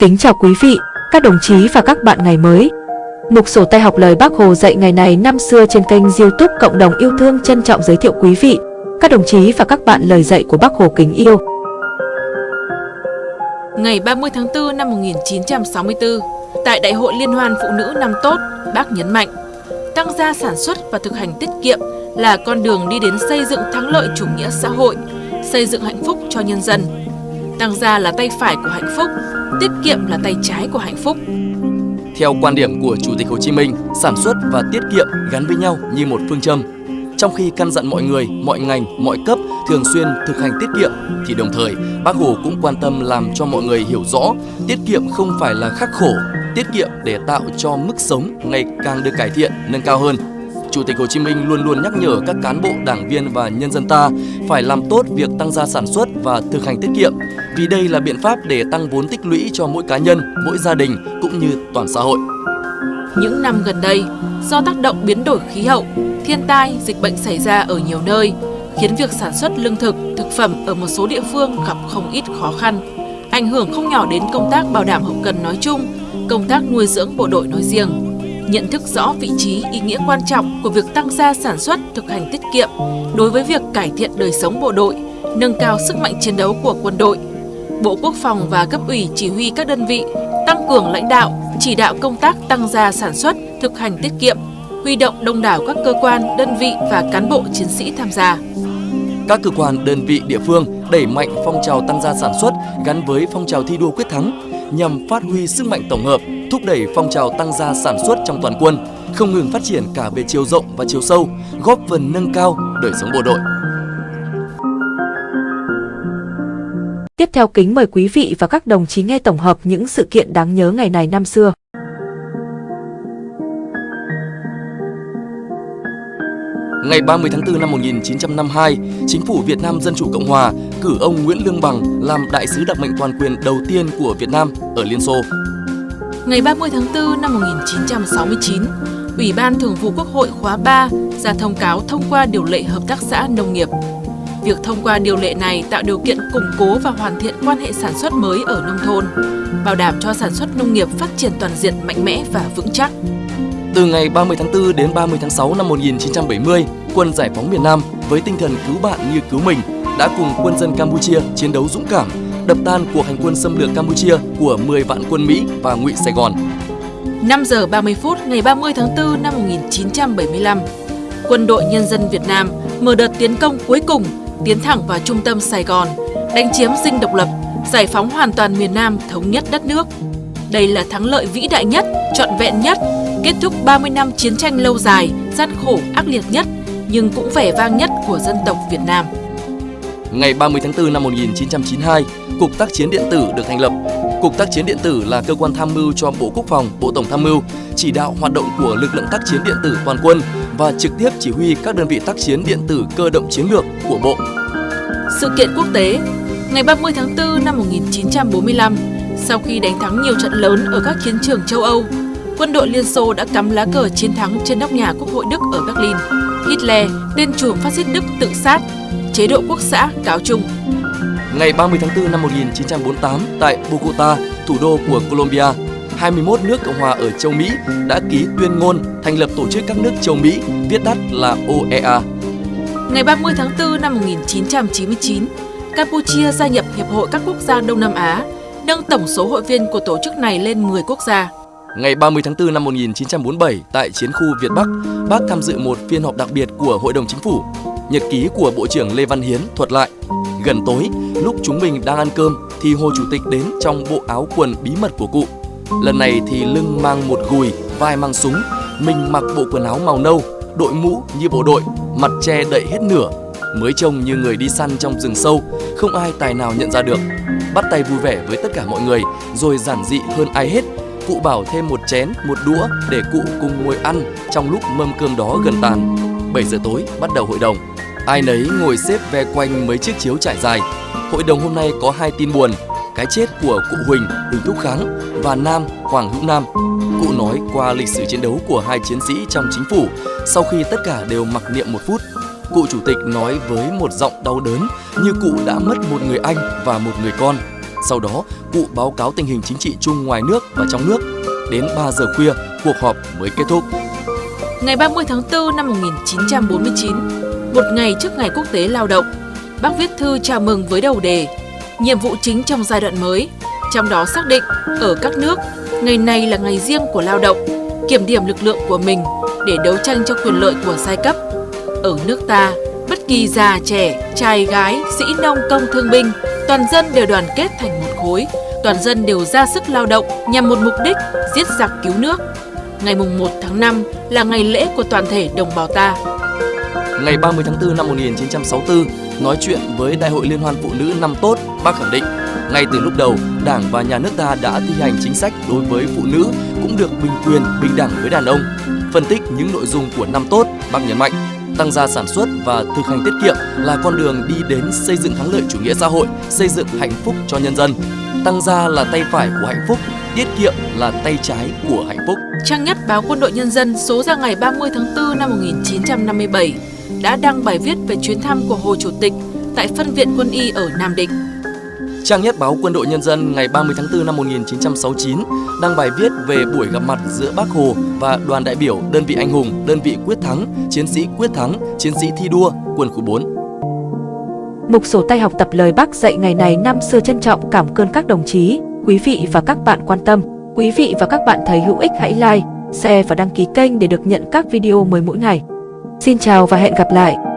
Kính chào quý vị, các đồng chí và các bạn ngày mới. Mục sổ tay học lời Bác Hồ dạy ngày này năm xưa trên kênh youtube Cộng đồng yêu thương trân trọng giới thiệu quý vị, các đồng chí và các bạn lời dạy của Bác Hồ kính yêu. Ngày 30 tháng 4 năm 1964, tại Đại hội Liên hoan Phụ nữ năm tốt, bác nhấn mạnh, tăng gia sản xuất và thực hành tiết kiệm là con đường đi đến xây dựng thắng lợi chủ nghĩa xã hội, xây dựng hạnh phúc cho nhân dân. Tăng gia là tay phải của hạnh phúc, tiết kiệm là tay trái của hạnh phúc. Theo quan điểm của Chủ tịch Hồ Chí Minh, sản xuất và tiết kiệm gắn với nhau như một phương châm. Trong khi căn dặn mọi người, mọi ngành, mọi cấp thường xuyên thực hành tiết kiệm, thì đồng thời Bác Hồ cũng quan tâm làm cho mọi người hiểu rõ tiết kiệm không phải là khắc khổ, tiết kiệm để tạo cho mức sống ngày càng được cải thiện, nâng cao hơn. Chủ tịch Hồ Chí Minh luôn luôn nhắc nhở các cán bộ, đảng viên và nhân dân ta phải làm tốt việc tăng gia sản xuất và thực hành tiết kiệm, vì đây là biện pháp để tăng vốn tích lũy cho mỗi cá nhân, mỗi gia đình cũng như toàn xã hội. Những năm gần đây, do tác động biến đổi khí hậu, thiên tai, dịch bệnh xảy ra ở nhiều nơi, khiến việc sản xuất lương thực, thực phẩm ở một số địa phương gặp không ít khó khăn, ảnh hưởng không nhỏ đến công tác bảo đảm hậu cần nói chung, công tác nuôi dưỡng bộ đội nói riêng nhận thức rõ vị trí, ý nghĩa quan trọng của việc tăng gia sản xuất, thực hành tiết kiệm đối với việc cải thiện đời sống bộ đội, nâng cao sức mạnh chiến đấu của quân đội. Bộ Quốc phòng và cấp ủy chỉ huy các đơn vị tăng cường lãnh đạo, chỉ đạo công tác tăng gia sản xuất, thực hành tiết kiệm, huy động đông đảo các cơ quan, đơn vị và cán bộ chiến sĩ tham gia. Các cơ quan, đơn vị địa phương đẩy mạnh phong trào tăng gia sản xuất gắn với phong trào thi đua quyết thắng nhằm phát huy sức mạnh tổng hợp, thúc đẩy phong trào tăng gia sản xuất trong toàn quân, không ngừng phát triển cả về chiều rộng và chiều sâu, góp phần nâng cao đời sống bộ đội. Tiếp theo kính mời quý vị và các đồng chí nghe tổng hợp những sự kiện đáng nhớ ngày này năm xưa. Ngày 30 tháng 4 năm 1952, Chính phủ Việt Nam Dân Chủ Cộng Hòa cử ông Nguyễn Lương Bằng làm đại sứ đặc mệnh toàn quyền đầu tiên của Việt Nam ở Liên Xô. Ngày 30 tháng 4 năm 1969, Ủy ban Thường vụ Quốc hội khóa 3 ra thông cáo thông qua điều lệ hợp tác xã nông nghiệp. Việc thông qua điều lệ này tạo điều kiện củng cố và hoàn thiện quan hệ sản xuất mới ở nông thôn, bảo đảm cho sản xuất nông nghiệp phát triển toàn diện mạnh mẽ và vững chắc. Từ ngày 30 tháng 4 đến 30 tháng 6 năm 1970, quân giải phóng miền Nam với tinh thần cứu bạn như cứu mình đã cùng quân dân Campuchia chiến đấu dũng cảm, đập tan cuộc hành quân xâm lược Campuchia của 10 vạn quân Mỹ và ngụy Sài Gòn. 5 giờ 30 phút ngày 30 tháng 4 năm 1975, Quân đội Nhân dân Việt Nam mở đợt tiến công cuối cùng tiến thẳng vào trung tâm Sài Gòn, đánh chiếm dinh độc lập, giải phóng hoàn toàn miền Nam thống nhất đất nước. Đây là thắng lợi vĩ đại nhất, trọn vẹn nhất kết thúc 30 năm chiến tranh lâu dài, gian khổ, ác liệt nhất, nhưng cũng vẻ vang nhất của dân tộc Việt Nam. Ngày 30 tháng 4 năm 1992, Cục Tác chiến Điện tử được thành lập. Cục Tác chiến Điện tử là cơ quan tham mưu cho Bộ Quốc phòng, Bộ Tổng tham mưu, chỉ đạo hoạt động của lực lượng tác chiến điện tử toàn quân và trực tiếp chỉ huy các đơn vị tác chiến điện tử cơ động chiến lược của Bộ. Sự kiện quốc tế Ngày 30 tháng 4 năm 1945, sau khi đánh thắng nhiều trận lớn ở các chiến trường châu Âu, quân đội Liên Xô đã cắm lá cờ chiến thắng trên nóc nhà Quốc hội Đức ở Berlin. Hitler, tên trùm phát xít Đức tự sát, chế độ quốc xã cáo chung. Ngày 30 tháng 4 năm 1948, tại Bogota, thủ đô của Colombia, 21 nước Cộng hòa ở châu Mỹ đã ký tuyên ngôn thành lập tổ chức các nước châu Mỹ, viết tắt là OEA. Ngày 30 tháng 4 năm 1999, Campuchia gia nhập Hiệp hội các quốc gia Đông Nam Á, nâng tổng số hội viên của tổ chức này lên 10 quốc gia. Ngày 30 tháng 4 năm 1947 tại chiến khu Việt Bắc, bác tham dự một phiên họp đặc biệt của Hội đồng Chính phủ. Nhật ký của Bộ trưởng Lê Văn Hiến thuật lại, gần tối, lúc chúng mình đang ăn cơm thì Hồ Chủ tịch đến trong bộ áo quần bí mật của cụ. Lần này thì lưng mang một gùi, vai mang súng, mình mặc bộ quần áo màu nâu, đội mũ như bộ đội, mặt che đậy hết nửa, mới trông như người đi săn trong rừng sâu, không ai tài nào nhận ra được. Bắt tay vui vẻ với tất cả mọi người, rồi giản dị hơn ai hết cụ bảo thêm một chén, một đũa để cụ cùng ngồi ăn trong lúc mâm cơm đó gần tàn. 7 giờ tối bắt đầu hội đồng. Ai nấy ngồi xếp ve quanh mấy chiếc chiếu trải dài. Hội đồng hôm nay có hai tin buồn, cái chết của cụ Huỳnh, Huỳnh Thúc Kháng và Nam, Hoàng Hữu Nam. Cụ nói qua lịch sử chiến đấu của hai chiến sĩ trong chính phủ sau khi tất cả đều mặc niệm một phút. Cụ chủ tịch nói với một giọng đau đớn như cụ đã mất một người anh và một người con. Sau đó, cụ báo cáo tình hình chính trị chung ngoài nước và trong nước. Đến 3 giờ khuya, cuộc họp mới kết thúc. Ngày 30 tháng 4 năm 1949, một ngày trước ngày quốc tế lao động, bác viết thư chào mừng với đầu đề Nhiệm vụ chính trong giai đoạn mới, trong đó xác định ở các nước, ngày này là ngày riêng của lao động, kiểm điểm lực lượng của mình để đấu tranh cho quyền lợi của giai cấp. Ở nước ta, bất kỳ già trẻ, trai gái, sĩ nông công thương binh, toàn dân đều đoàn kết thành một khối, toàn dân đều ra sức lao động nhằm một mục đích giết giặc cứu nước. Ngày mùng 1 tháng 5 là ngày lễ của toàn thể đồng bào ta. Ngày 30 tháng 4 năm 1964, nói chuyện với Đại hội Liên hoan Phụ nữ năm tốt, bác khẳng định ngay từ lúc đầu, Đảng và Nhà nước ta đã thi hành chính sách đối với phụ nữ cũng được bình quyền, bình đẳng với đàn ông. Phân tích những nội dung của năm tốt, bác nhấn mạnh tăng gia sản xuất và thực hành tiết kiệm là con đường đi đến xây dựng thắng lợi chủ nghĩa xã hội, xây dựng hạnh phúc cho nhân dân. Tăng gia là tay phải của hạnh phúc, tiết kiệm là tay trái của hạnh phúc. Trang nhất báo Quân đội Nhân dân số ra ngày 30 tháng 4 năm 1957 đã đăng bài viết về chuyến thăm của Hồ Chủ tịch tại phân viện quân y ở Nam Định. Trang nhất báo Quân đội Nhân dân ngày 30 tháng 4 năm 1969 đăng bài viết về buổi gặp mặt giữa Bác Hồ và đoàn đại biểu đơn vị anh hùng, đơn vị quyết thắng, chiến sĩ quyết thắng, chiến sĩ thi đua, quân khu 4. Mục sổ tay học tập lời bác dạy ngày này năm xưa trân trọng cảm ơn các đồng chí, quý vị và các bạn quan tâm. Quý vị và các bạn thấy hữu ích hãy like, share và đăng ký kênh để được nhận các video mới mỗi ngày. Xin chào và hẹn gặp lại!